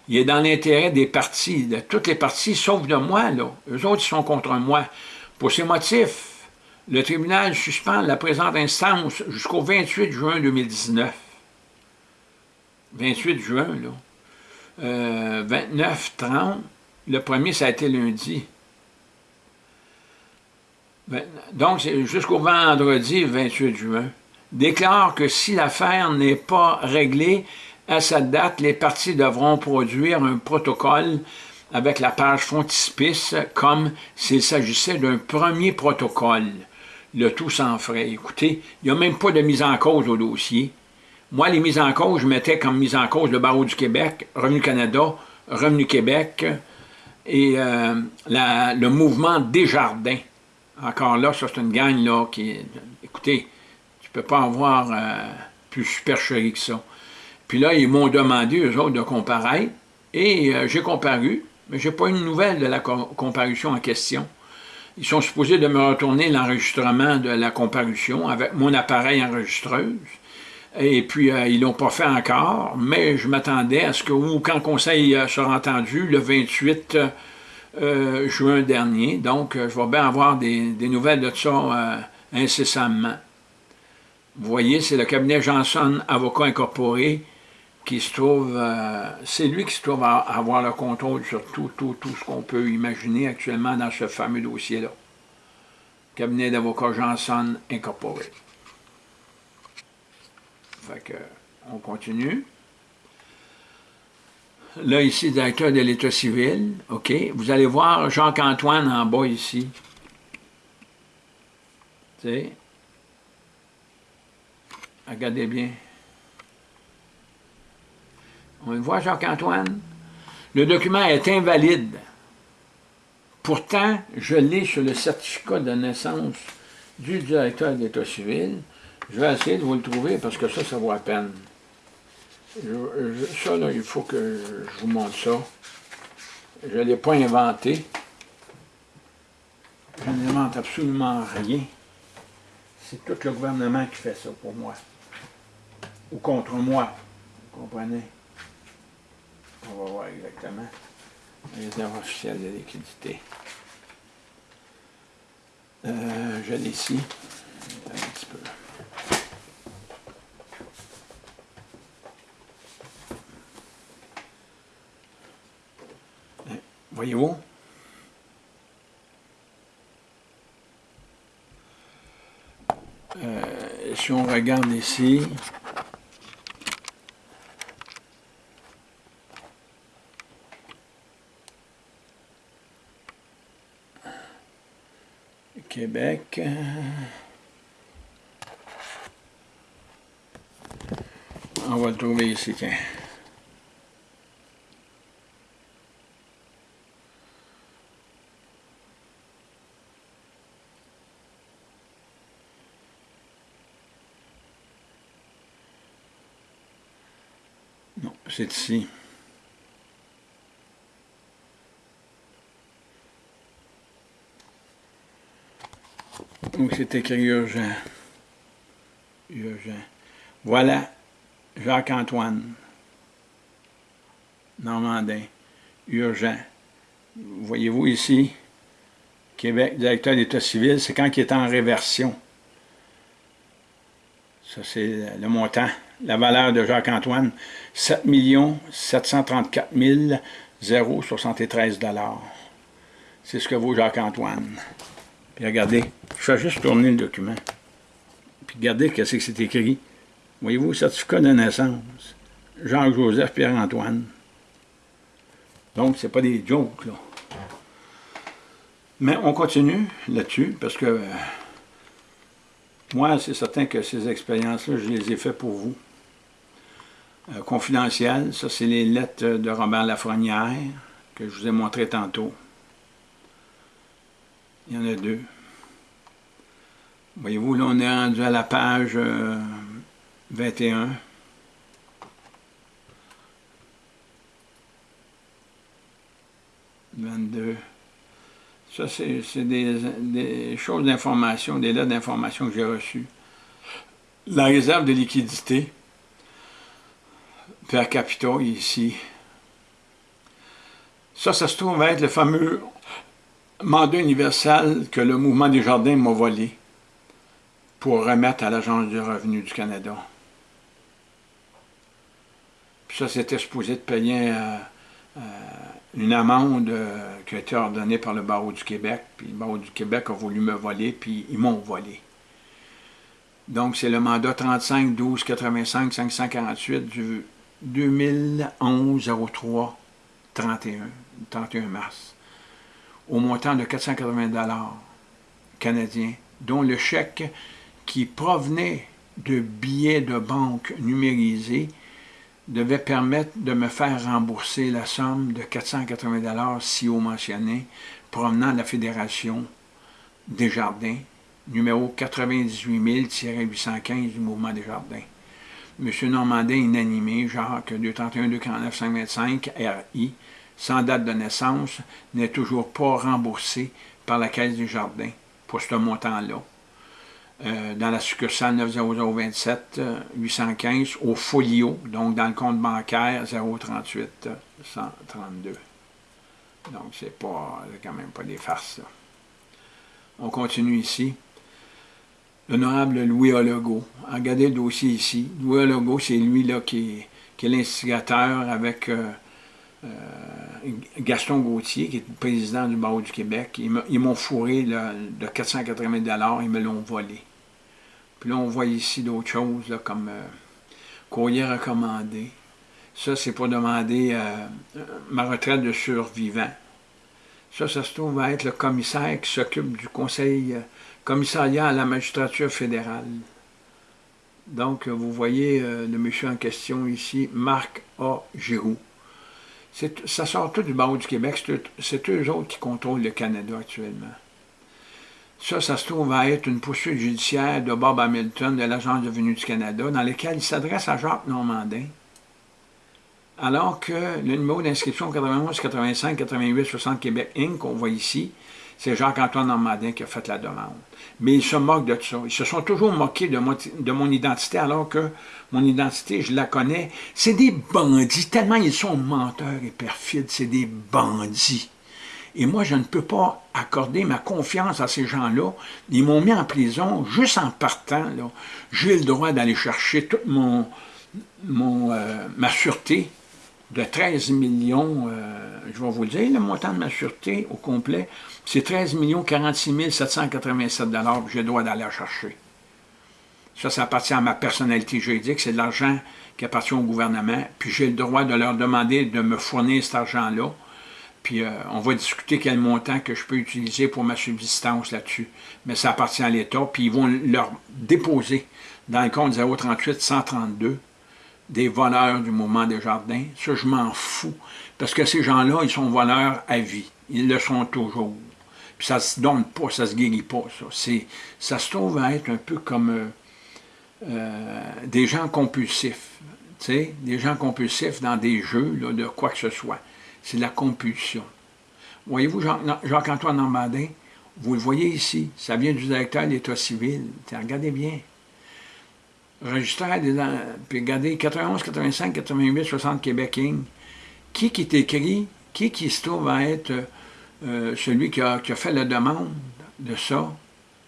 Speaker 1: Il est dans l'intérêt des partis, de toutes les parties, sauf de moi, là. Eux autres, ils sont contre moi. Pour ces motifs, le tribunal suspend la présente instance jusqu'au 28 juin 2019. 28 juin, là. 29, euh, 30. Le premier, ça a été lundi. Donc, jusqu'au vendredi 28 juin, déclare que si l'affaire n'est pas réglée à cette date, les parties devront produire un protocole avec la page frontispice comme s'il s'agissait d'un premier protocole. Le tout sans frais. Écoutez, il n'y a même pas de mise en cause au dossier. Moi, les mises en cause, je mettais comme mise en cause le Barreau du Québec, Revenu Canada, Revenu Québec et euh, le mouvement Desjardins. Encore là, ça c'est une gang là qui... Écoutez, tu peux pas avoir euh, plus supercherie que ça. Puis là, ils m'ont demandé, eux autres, de comparaître, et euh, j'ai comparu, mais j'ai pas une nouvelle de la comparution en question. Ils sont supposés de me retourner l'enregistrement de la comparution avec mon appareil enregistreuse, et puis euh, ils l'ont pas fait encore, mais je m'attendais à ce que, ou quand le conseil sera entendu, le 28 euh, juin dernier. Donc, euh, je vais bien avoir des, nouvelles de ça euh, incessamment. Vous voyez, c'est le cabinet Johnson Avocat Incorporé qui se trouve, c'est lui qui se trouve à, avoir le contrôle sur tout, tout, tout ce qu'on peut imaginer actuellement dans ce fameux dossier-là. Cabinet d'avocat Johnson Incorporé. Fait que, on continue. Là, ici, directeur de l'État civil, OK. Vous allez voir Jacques-Antoine en bas ici. Tu sais? Regardez bien. On le voit, Jacques-Antoine? Le document est invalide. Pourtant, je l'ai sur le certificat de naissance du directeur de l'État civil. Je vais essayer de vous le trouver parce que ça, ça vaut la peine ça, là, il faut que je vous montre ça. Je ne l'ai pas inventé. Je n'invente absolument rien. C'est tout le gouvernement qui fait ça pour moi. Ou contre moi. Vous comprenez? On va voir exactement. Réserve officielle de liquidité. Euh, je l'ai ici. Un petit peu. Voyez-vous? Euh, si on regarde ici, Québec, on va le trouver ici, c'est ici. Donc c'est écrit urgent. Urgent. Voilà Jacques-Antoine. Normandin. Urgent. Voyez-vous ici? Québec, directeur d'État civil, c'est quand il est en réversion. Ça, c'est le montant, la valeur de Jacques-Antoine, 7 734 073 C'est ce que vaut Jacques-Antoine. Puis regardez, je fais juste tourner le document. Puis regardez qu'est-ce que c'est écrit. Voyez-vous, certificat de naissance. Jean-Joseph Pierre-Antoine. Donc, c'est pas des jokes, là. Mais on continue là-dessus, parce que moi, c'est certain que ces expériences-là, je les ai faites pour vous. Euh, confidentiel, ça c'est les lettres de Robert Lafrenière que je vous ai montré tantôt. Il y en a deux. Voyez-vous, là on est rendu à la page 21. Euh, 22. Ça, c'est des, choses d'information, des lettres d'information que j'ai reçues. La réserve de liquidité per capita ici. Ça, ça se trouve être le fameux mandat universel que le mouvement des jardins m'a volé pour remettre à l'Agence du revenu du Canada. Puis ça, c'était supposé de payer euh, euh, une amende euh, qui a été ordonnée par le barreau du Québec, puis le barreau du Québec a voulu me voler, puis ils m'ont volé. Donc, c'est le mandat 35 12 85 548 du 2011 03 31, 31 mars, au montant de 480 canadiens, dont le chèque qui provenait de billets de banque numérisés devait permettre de me faire rembourser la somme de 480 si haut mentionné, provenant de la Fédération des Jardins, numéro 98 815 du Mouvement des Jardins. M. Normandin, inanimé, Jacques 231 249 525 RI, sans date de naissance, n'est toujours pas remboursé par la Caisse des Jardins pour ce montant-là. Euh, dans la succursale 90027 815 au folio, donc dans le compte bancaire 038 132. Donc c'est pas quand même pas des farces. On continue ici. L'honorable Louis Ologo. Regardez le dossier ici. Louis Ologo, c'est lui là qui est, l'instigateur avec euh, euh, Gaston Gauthier, qui est président du barreau du Québec. Ils m'ont fourré de 480 ils me l'ont volé. Puis là, on voit ici d'autres choses, comme euh, courrier recommandé. Ça, c'est pour demander ma retraite de survivant. Ça, ça se trouve être le commissaire qui s'occupe du conseil commissariat à la magistrature fédérale. Donc, vous voyez euh, le monsieur en question ici, Marc A. Giroux. Ça sort tout du barreau du Québec, c'est eux autres qui contrôlent le Canada actuellement. Ça, ça se trouve à être une poursuite judiciaire de Bob Hamilton de l'Agence de venue du Canada, dans laquelle il s'adresse à Jacques Normandin, alors que le numéro d'inscription 91, 85, 88, 60 Québec Inc., qu'on voit ici, c'est Jacques-Antoine Normandin qui a fait la demande. Mais ils se moquent de ça. Ils se sont toujours moqués de mon identité, alors que mon identité, je la connais. C'est des bandits, tellement ils sont menteurs et perfides, c'est des bandits. Et moi, je ne peux pas accorder ma confiance à ces gens-là. Ils m'ont mis en prison juste en partant. J'ai le droit d'aller chercher toute mon, euh, ma sûreté de 13 millions, euh, je vais vous le dire, le montant de ma sûreté au complet, c'est 13 46 787 j'ai le droit d'aller chercher. Ça, ça appartient à ma personnalité juridique, c'est de l'argent qui appartient au gouvernement, puis j'ai le droit de leur demander de me fournir cet argent-là, puis euh, on va discuter quel montant que je peux utiliser pour ma subsistance là-dessus. Mais ça appartient à l'État, puis ils vont leur déposer dans le compte 038 132 des voleurs du moment des jardins. Ça, je m'en fous, parce que ces gens-là, ils sont voleurs à vie. Ils le sont toujours. Puis ça se donne pas, ça se guérit pas, ça. Ça se trouve à être un peu comme euh, euh, des gens compulsifs. Tu sais, des gens compulsifs dans des jeux de quoi que ce soit. C'est la compulsion. Voyez-vous, Jacques-Antoine Normandin, vous le voyez ici, ça vient du directeur d'État civil. Regardez bien. Registraire des... Puis regardez, 91, 85, 88, 60 Québec Qui qui est écrit, qui qui se trouve à être euh, celui qui a, fait la demande de ça,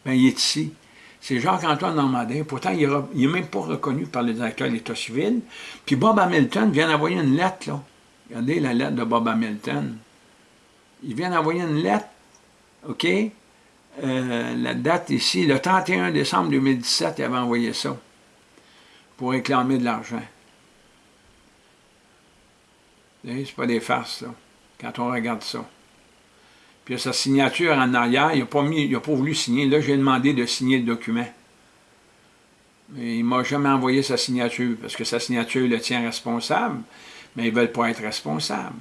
Speaker 1: ben, il est ici. C'est Jacques-Antoine Normandin. Pourtant, il n'est même pas reconnu par le directeur de l'État civil. Puis Bob Hamilton vient d'envoyer une lettre, là. Regardez la lettre de Bob Hamilton. Il vient d'envoyer une lettre, OK? Euh, la date ici, le 31 décembre 2017, il avait envoyé ça pour réclamer de l'argent. C'est pas des farces, là, quand on regarde ça. Puis sa signature en arrière, il n'a pas, pas voulu signer. Là, j'ai demandé de signer le document. Mais il ne m'a jamais envoyé sa signature, parce que sa signature le tient responsable, mais ils ne veulent pas être responsables.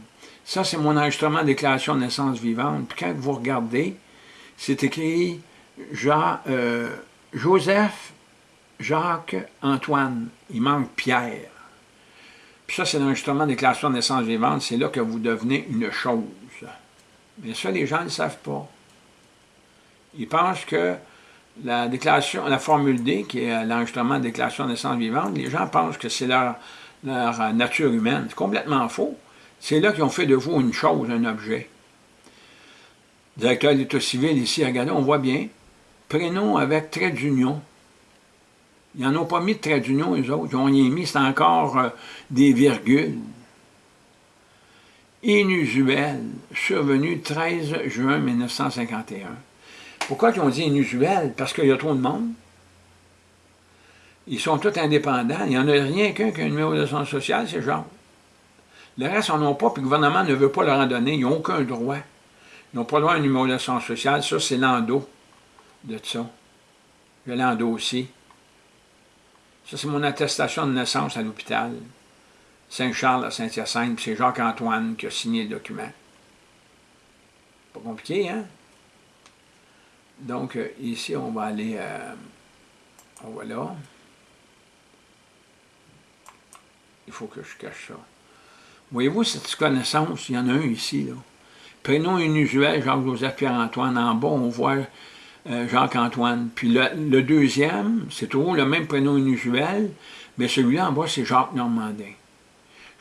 Speaker 1: Ça, c'est mon enregistrement de déclaration de naissance vivante. Puis quand vous regardez, c'est écrit Jean, euh, Joseph, Jacques, Antoine. Il manque Pierre. Puis ça, c'est l'enregistrement de déclaration de naissance vivante. C'est là que vous devenez une chose. Mais ça, les gens ne le savent pas. Ils pensent que la déclaration, la formule D, qui est l'enregistrement de déclaration de naissance vivante, les gens pensent que c'est leur, leur nature humaine. C'est complètement faux. C'est là qu'ils ont fait de vous une chose, un objet directeur de l'État civil ici, regardez, on voit bien, prénom avec trait d'union. Ils n'en ont pas mis de trait d'union, les autres. Ils ont mis, c'est encore euh, des virgules. Inusuel, survenu 13 juin 1951. Pourquoi ils ont dit inusuel? Parce qu'il y a trop de monde. Ils sont tous indépendants. Il n'y en a rien qu'un qui a un numéro de son social, c'est genre. Le reste, on n'en ont pas, puis le gouvernement ne veut pas leur en donner. Ils n'ont aucun droit. Ils n'ont pas droit à un numéro d'assurance sociale. Ça, c'est l'endo de ça. J'ai l'endo aussi. Ça, c'est mon attestation de naissance à l'hôpital. Saint-Charles à Saint-Hyacinthe, puis c'est Jacques-Antoine qui a signé le document. Pas compliqué, hein? Donc, euh, ici, on va aller... Euh. Il faut que je cache ça. Voyez-vous cette connaissance? Il y en a un ici, là. Prénom inusuel, Jacques-Joseph Pierre-Antoine. En bas, on voit euh, Jacques-Antoine. Puis le, deuxième, c'est toujours le même prénom inusuel, mais celui-là en bas, c'est Jacques Normandin.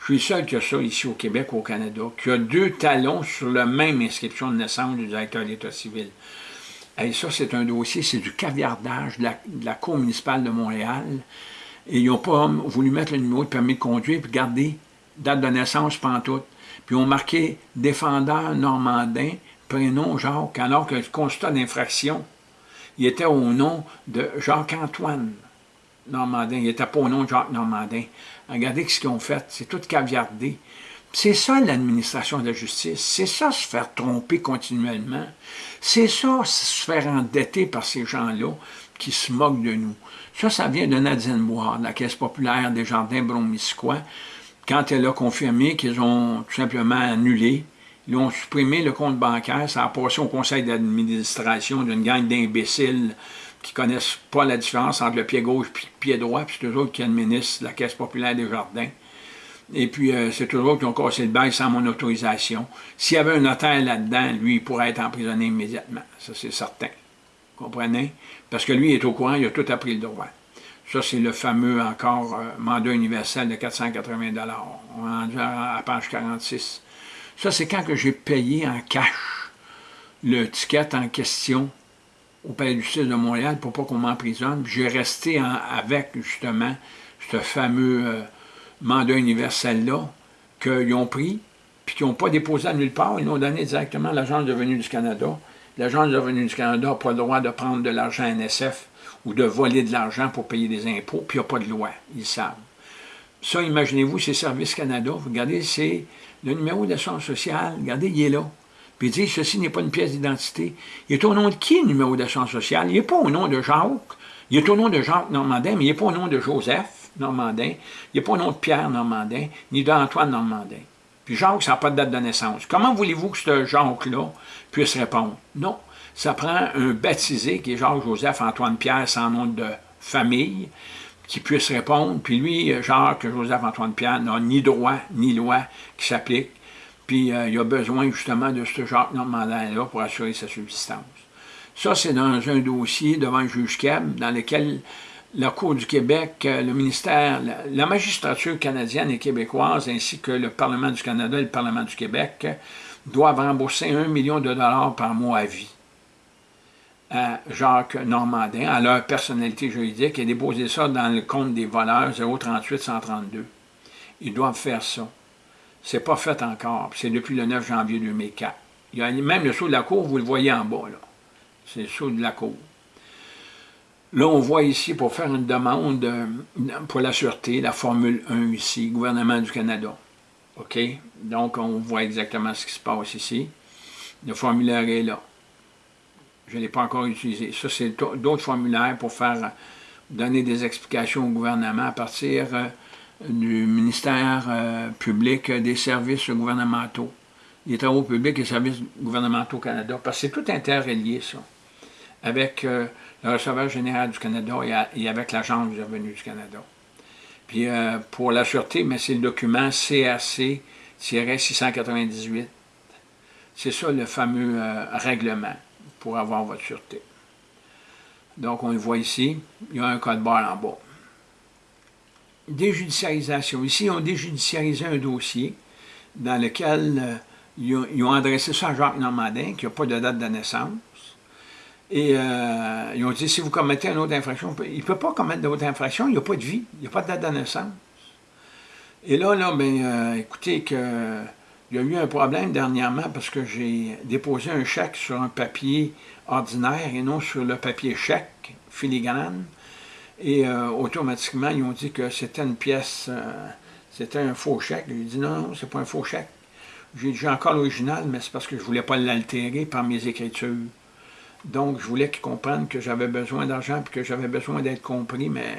Speaker 1: Je suis seul qui a ça ici au Québec, au Canada, qui a deux talons sur la même inscription de naissance du directeur de l'État civil. Et ça, c'est un dossier, c'est du caviardage de la, Cour municipale de Montréal. Et ils n'ont pas voulu mettre le numéro de permis de conduire puis garder date de naissance pantoute puis on marqué « défendeur normandin », prénom Jacques, alors que le constat d'infraction, il était au nom de Jacques-Antoine Normandin, il n'était pas au nom de Jacques Normandin. Regardez ce qu'ils ont fait, c'est tout caviardé. C'est ça l'administration de la justice, c'est ça se faire tromper continuellement, c'est ça se faire endetter par ces gens-là qui se moquent de nous. Ça, ça vient de Nadine Bois, de la Caisse populaire des Jardins Bromisquois, quand elle a confirmé qu'ils ont tout simplement annulé, ils ont supprimé le compte bancaire, ça a passé au conseil d'administration d'une gang d'imbéciles qui ne connaissent pas la différence entre le pied gauche et le pied droit, puis c'est eux autres qui administrent la Caisse populaire des jardins. Et puis, euh, c'est toujours qui ont cassé le bail sans mon autorisation. S'il y avait un notaire là-dedans, lui, il pourrait être emprisonné immédiatement. Ça, c'est certain. Comprenez? Parce que lui, est au courant, il a tout appris le droit. Ça, c'est le fameux, encore, euh, mandat universel de 480 On est rendu à, page 46. Ça, c'est quand que j'ai payé en cash le ticket en question au Palais du Justice de Montréal pour pas qu'on m'emprisonne. J'ai resté avec, justement, ce fameux euh, mandat universel-là qu'ils ont pris, puis qu'ils n'ont pas déposé à nulle part. Ils l'ont donné directement à l'Agence de du Canada. L'Agence de revenus du Canada n'a pas le droit de prendre de l'argent NSF ou de voler de l'argent pour payer des impôts, puis il n'y a pas de loi, ils savent. Ça, imaginez-vous, c'est Service Canada, regardez, c'est le numéro d'assurance sociale, regardez, il est là. Puis il dit, ceci n'est pas une pièce d'identité. Il est au nom de qui, le numéro d'assurance sociale? Il n'est pas au nom de Jacques, il est au nom de Jacques Normandin, mais il n'est pas au nom de Joseph Normandin, il n'est pas au nom de Pierre Normandin, ni d'Antoine Normandin. Puis Jacques, ça n'a pas de date de naissance. Comment voulez-vous que ce Jacques-là puisse répondre? Non, ça prend un baptisé qui est Jacques-Joseph-Antoine-Pierre sans nom de famille, qui puisse répondre. Puis lui, Jacques-Joseph-Antoine-Pierre, n'a ni droit ni loi qui s'applique. Puis euh, il a besoin justement de ce Jacques Normandin-là pour assurer sa subsistance. Ça, c'est dans un dossier devant le juge Keb, dans lequel la Cour du Québec, le ministère, la, magistrature canadienne et québécoise, ainsi que le Parlement du Canada et le Parlement du Québec, doivent rembourser un million de dollars par mois à vie à Jacques Normandin, à leur personnalité juridique, et déposer ça dans le compte des voleurs 038-132. Ils doivent faire ça. C'est pas fait encore, c'est depuis le 9 janvier 2004. Il y a même le saut de la cour, vous le voyez en bas, là. C'est le saut de la cour. Là, on voit ici, pour faire une demande euh, pour la sûreté, la Formule 1 ici, gouvernement du Canada. OK? Donc, on voit exactement ce qui se passe ici. Le formulaire est là. Je ne l'ai pas encore utilisé. Ça, c'est d'autres formulaires pour faire donner des explications au gouvernement à partir euh, du ministère euh, public des services gouvernementaux, des travaux publics et services gouvernementaux au Canada, parce que c'est tout interrelié, ça, avec le receveur général du Canada et, avec l'Agence du revenu du Canada. Puis euh, pour la sûreté, mais c'est le document CRC-698. C'est ça le fameux euh, règlement pour avoir votre sûreté. Donc on le voit ici, il y a un code barre en bas. Déjudiciarisation. Ici, on déjudiciarisé un dossier dans lequel euh, ils, ont, adressé ça à Jacques Normandin, qui n'a pas de date de naissance. Et euh, ils ont dit, si vous commettez une autre infraction, il ne peut pas commettre d'autres infractions, il n'y a pas de vie, il n'y a pas de date de naissance. Et là, là, ben, euh, écoutez, que, il y a eu un problème dernièrement parce que j'ai déposé un chèque sur un papier ordinaire et non sur le papier chèque filigrane. Et euh, automatiquement, ils ont dit que c'était une pièce, c'était un faux chèque. J'ai dit non, non, c'est pas un faux chèque. J'ai encore l'original, mais c'est parce que je ne voulais pas l'altérer par mes écritures. Donc, je voulais qu'ils comprennent que j'avais besoin d'argent et que j'avais besoin d'être compris, mais